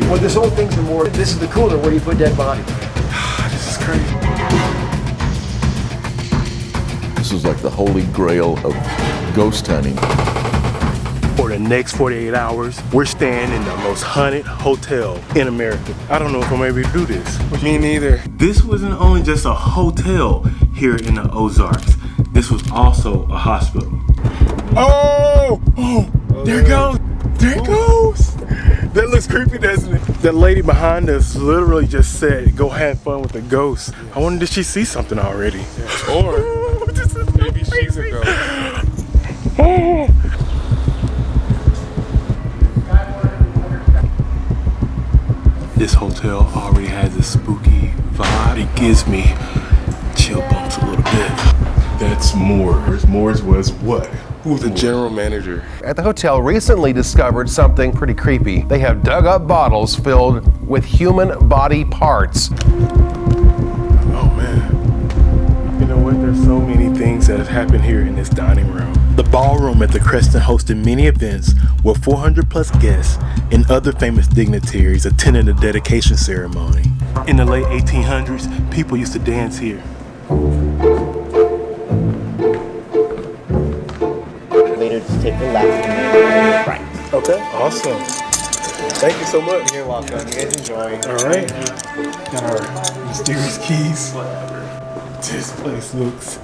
Well, this whole thing's a more. This is the cooler where you put dead bodies. this is crazy. This is like the holy grail of ghost hunting. For the next 48 hours, we're staying in the most haunted hotel in America. I don't know if I'm able to do this. Me neither. This wasn't only just a hotel here in the Ozarks. This was also a hospital. Oh! Oh! There it goes! There it goes! That looks creepy, doesn't it? The lady behind us literally just said, go have fun with the ghost. I wonder did she see something already? Or This is maybe she's a ghost. This hotel already has a spooky vibe. It gives me chill bumps a little bit. That's Moore's. Moore's was what? Who's The general manager. At the hotel recently discovered something pretty creepy. They have dug up bottles filled with human body parts. Oh man. You know what? There's so many things that have happened here in this dining room. The ballroom at the Crescent hosted many events where 400 plus guests and other famous dignitaries attended the dedication ceremony. In the late 1800s, people used to dance here. Awesome. Thank you so much. You're welcome. You guys enjoy. All right. Got our mysterious keys. This place looks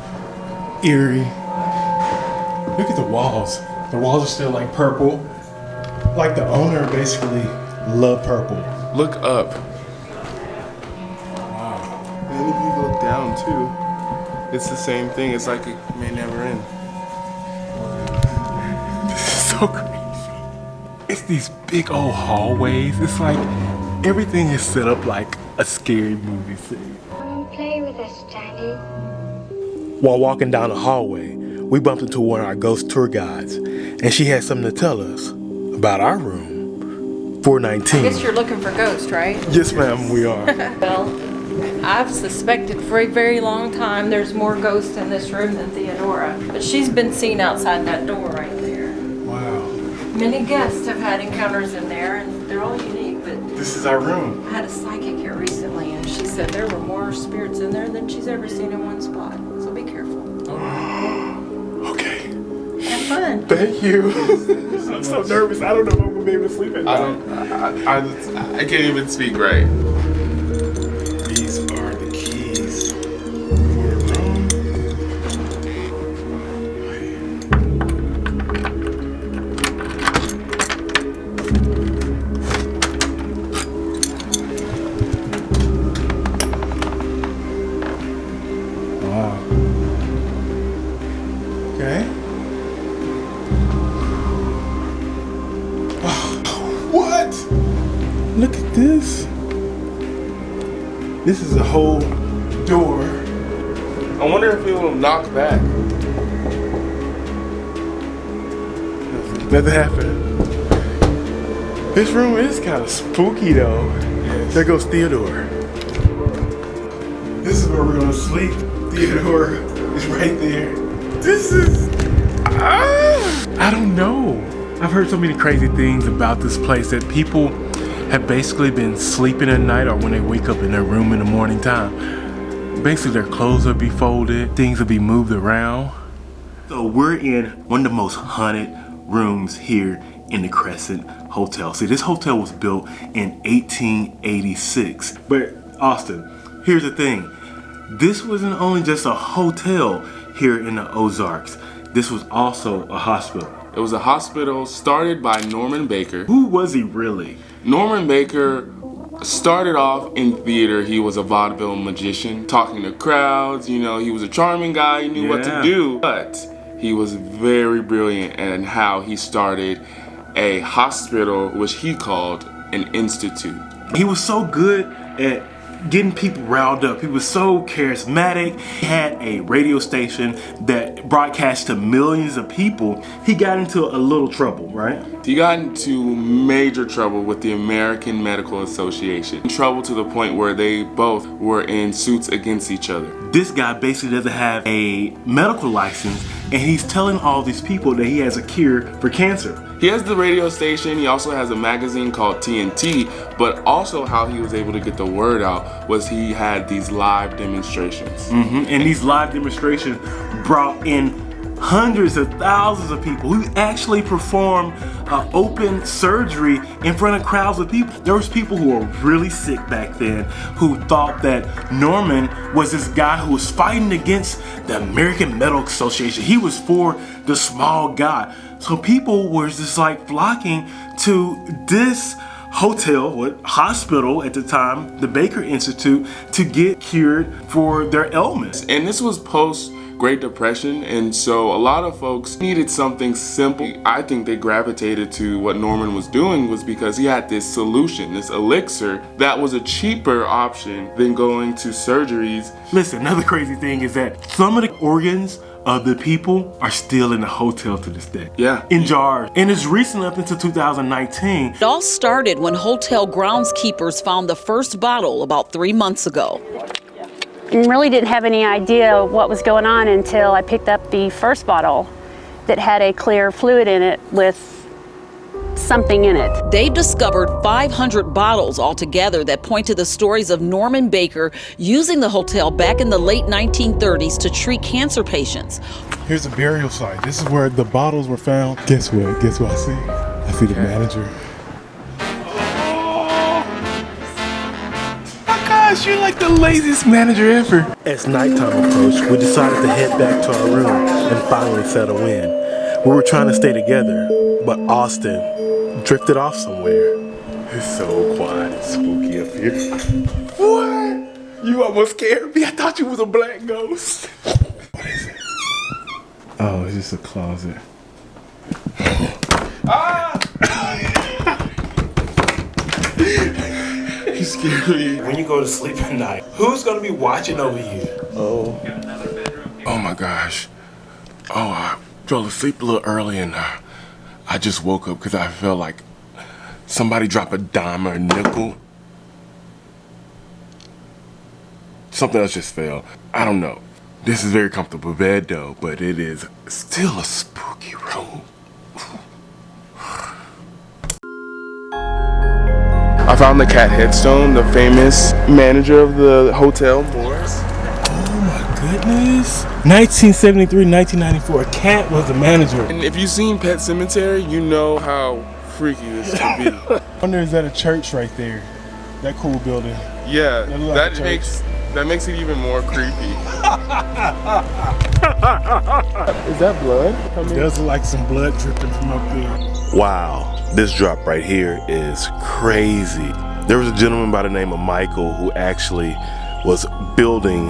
eerie. Look at the walls. The walls are still like purple. Like the owner basically loved purple. Look up. Wow. And if you look down too, it's the same thing. It's like it may never end. This is so crazy. It's these big old hallways. It's like everything is set up like a scary movie scene. Come play with us, Johnny. While walking down the hallway, we bumped into one of our ghost tour guides, and she had something to tell us about our room, 419. I Guess you're looking for ghosts, right? Yes, ma'am, we are. Well, I've suspected for a very long time there's more ghosts in this room than Theodora. But she's been seen outside that door right there. Wow. Many guests have had encounters in there and they're all unique, but This is our room. I had a psychic here recently and she said there were more spirits in there than she's ever seen in one spot. So be careful. Okay. Have fun. Thank you. I'm so nervous. I don't know if I'm gonna be able to sleep at I don't. I, I, I can't even speak right. Whole door. I wonder if it will knock back. Nothing happened. This room is kind of spooky though. There goes Theodora. This is where we're gonna sleep. Theodora is right there. This is. Ah, I don't know. I've heard so many crazy things about this place that people have basically been sleeping at night or when they wake up in their room in the morning time. Basically, their clothes will be folded, things will be moved around. So we're in one of the most haunted rooms here in the Crescent Hotel. See, this hotel was built in 1886. But Austin, here's the thing. This wasn't only just a hotel here in the Ozarks. This was also a hospital. It was a hospital started by Norman Baker. Who was he really? Norman Baker started off in theater. He was a vaudeville magician, talking to crowds. You know, he was a charming guy. He knew what to do. But he was very brilliant in how he started a hospital, which he called an institute. He was so good at getting people riled up. He was so charismatic. He had a radio station that broadcast to millions of people. He got into a little trouble, right? He got into major trouble with the American Medical Association. In trouble to the point where they both were in suits against each other. This guy basically doesn't have a medical license and he's telling all these people that he has a cure for cancer. He has the radio station, he also has a magazine called TNT, but also how he was able to get the word out was he had these live demonstrations. Mm-hmm. And these live demonstrations brought in hundreds of thousands of people who actually performed uh, open surgery in front of crowds of people. There was people who were really sick back then who thought that Norman was this guy who was fighting against the American Medical Association. He was for the small guy. So people were just like flocking to this hotel, what hospital at the time, the Baker Institute, to get cured for their ailments. And this was post Great Depression, and so a lot of folks needed something simple. I think they gravitated to what Norman was doing was because he had this solution, this elixir, that was a cheaper option than going to surgeries. Listen, another crazy thing is that some of the organs of the people are still in the hotel to this day. Yeah. In jars. And it's recent up until 2019. It all started when hotel groundskeepers found the first bottle about three months ago and really didn't have any idea what was going on until I picked up the first bottle that had a clear fluid in it with something in it. They've discovered 500 bottles altogether that point to the stories of Norman Baker using the hotel back in the late 1930s to treat cancer patients. Here's a burial site. This is where the bottles were found. Guess what? Guess what I see? I see the manager. Gosh, you're like the laziest manager ever. As nighttime approached, we decided to head back to our room and finally settle in. We were trying to stay together, but Austin drifted off somewhere. It's so quiet and spooky up here. What? You almost scared me. I thought you was a black ghost. What is it? Oh, it's just a closet. ah! You me. When you go to sleep at night, who's gonna be watching over you? Oh. Oh my gosh. Oh, I fell asleep a little early and uh, I just woke up because I felt like somebody dropped a dime or a nickel. Something else just fell. I don't know. This is very comfortable bed though, but it is still a spooky room. I found the cat headstone, the famous manager of the Hotel Morris. Oh my goodness. 1973, 1994, a cat was the manager. And if you've seen Pet Sematary, you know how freaky this could be. I wonder is that a church right there? That cool building. Yeah, that, that makes that makes it even more creepy. Is that blood? It does look like some blood dripping from up there. Wow. This drop right here is crazy. There was a gentleman by the name of Michael who actually was building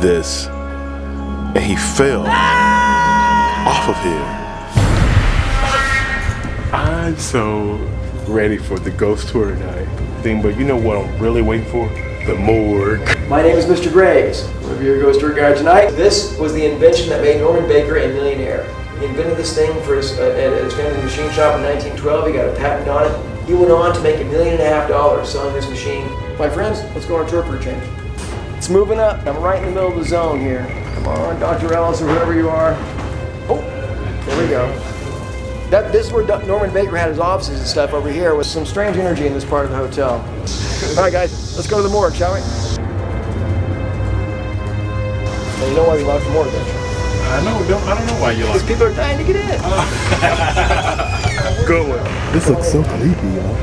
this and he fell off of here. I'm so ready for the ghost tour tonight. Thing, but you know what I'm really waiting for? The morgue. My name is Mr. Graves. One of your ghost tour guide tonight. This was the invention that made Norman Baker a millionaire. He invented this thing for his, uh, at his family machine shop in 1912. He got a patent on it. He went on to make a million and a half dollars selling this machine. My friends, let's go on a tour for a change. It's moving up. I'm right in the middle of the zone here. Come on, Dr. Ellis or whoever you are. Oh, there we go. That, this is where Norman Baker had his offices and stuff over here with some strange energy in this part of the hotel. All right, guys, let's go to the morgue, shall we? You know why we locked the morgue? I know. Don't, I don't know why you like. Because people are dying to get in. Good one. This looks so creepy, y'all.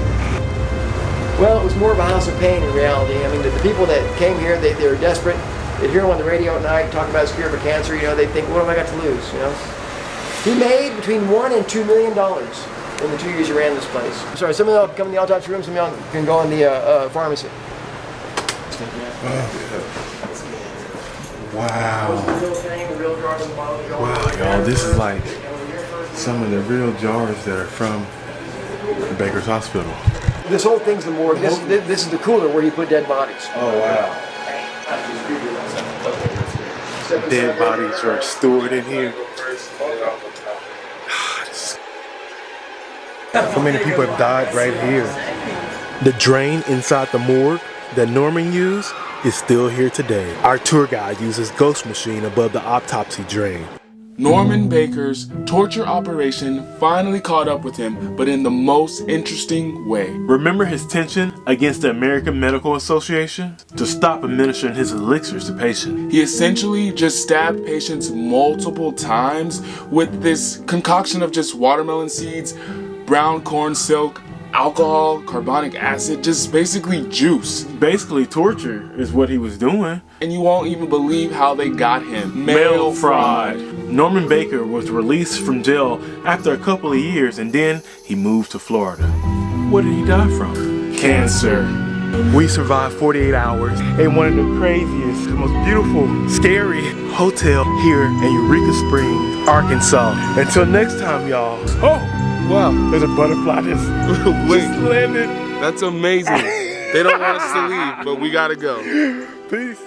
Well, it was more of a house of pain in reality. I mean, the, the people that came here, they, they were desperate. They'd hear him on the radio at night talking about his cure for cancer. You know, they think, what have I got to lose? You know. He made between one and two million dollars in the two years he ran this place. Sorry, some of y'all come in the autopsy room, some of y'all can go in the uh, uh, pharmacy. Wow. Wow, y'all, this is like some of the real jars that are from Baker's Hospital. This whole thing's the morgue. This, this is the cooler where you put dead bodies. Oh, wow. Dead bodies are stored in here. So many people have died right here. The drain inside the morgue that Norman used is still here today. Our tour guide uses ghost machine above the autopsy drain. Norman Baker's torture operation finally caught up with him, but in the most interesting way. Remember his tension against the American Medical Association to stop administering his elixirs to patients? He essentially just stabbed patients multiple times with this concoction of just watermelon seeds, brown corn silk, alcohol, carbonic acid, just basically juice. Basically, torture is what he was doing. And you won't even believe how they got him. Mail fraud. Norman Baker was released from jail after a couple of years and then he moved to Florida. What did he die from? Cancer. We survived 48 hours in one of the craziest, most beautiful, scary hotel here in Eureka Springs, Arkansas. Until next time, y'all. Oh, wow, there's a butterfly that's Wait, just landed. that's amazing. they don't want us to leave, but we gotta go. Peace.